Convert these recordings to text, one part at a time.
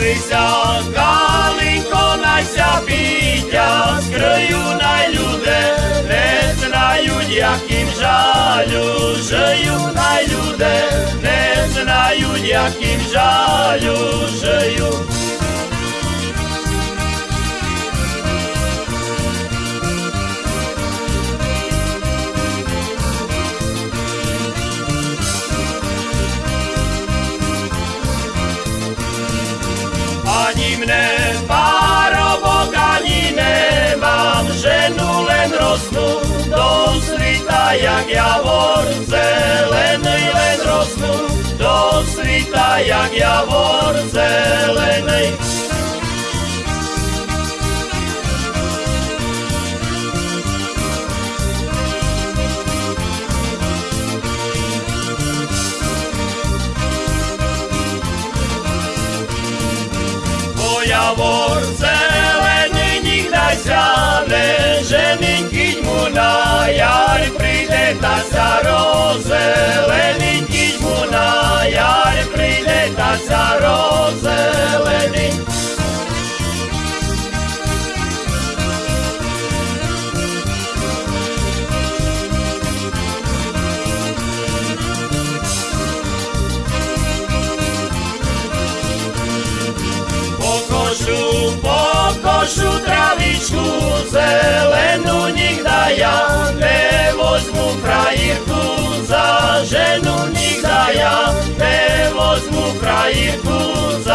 Розколися, калинко, найся бітя, скрию най люди, не знають, яким жалю, жию най люди, не знають, яким жалю, Ani mne parobok, ani nemám ženu, len rosnú do svita, jak javor zelený, len rosnú do svita, jak javor zelený. Bo javor zelený nikdaj sa ne ženy, keď mu na jar príde tá sa rozelený, travičku zelenú nikda ja nevozmu frajírku za ženu nikda ja nevozmu frajírku za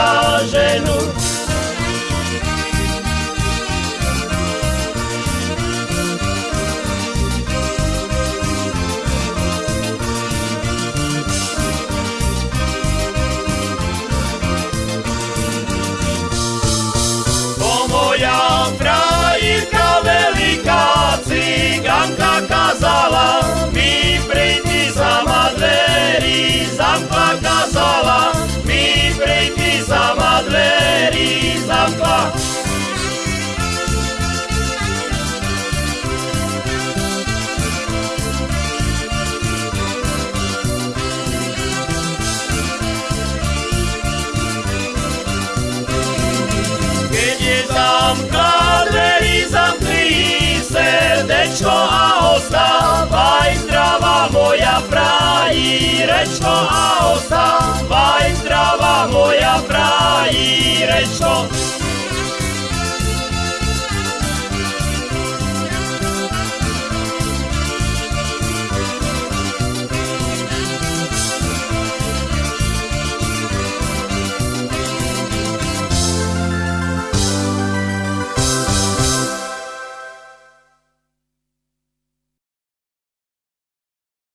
Kom kaderizam kriji se, dečko, a ostavaj zdrava moja praji, rečko, a ostavaj.